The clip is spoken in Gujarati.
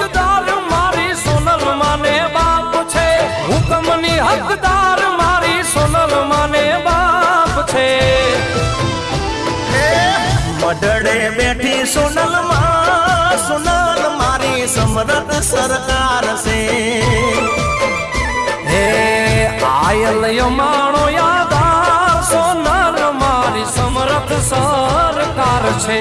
હકદાર મારી સોનલ માને બાપ છે. હુકમની હકદાર મારી સોનલ માને બાપ છે. મડડે બેઠી સોનલમાં સોનલ મારી સમરત સરકાર છે. હે આયલ માણો યાદા સોનલ મારી સમરત સરકાર છે.